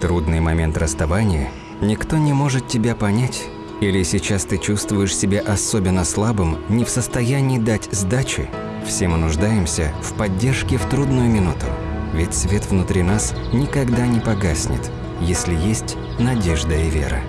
Трудный момент расставания? Никто не может тебя понять? Или сейчас ты чувствуешь себя особенно слабым, не в состоянии дать сдачи? Все мы нуждаемся в поддержке в трудную минуту. Ведь свет внутри нас никогда не погаснет, если есть надежда и вера.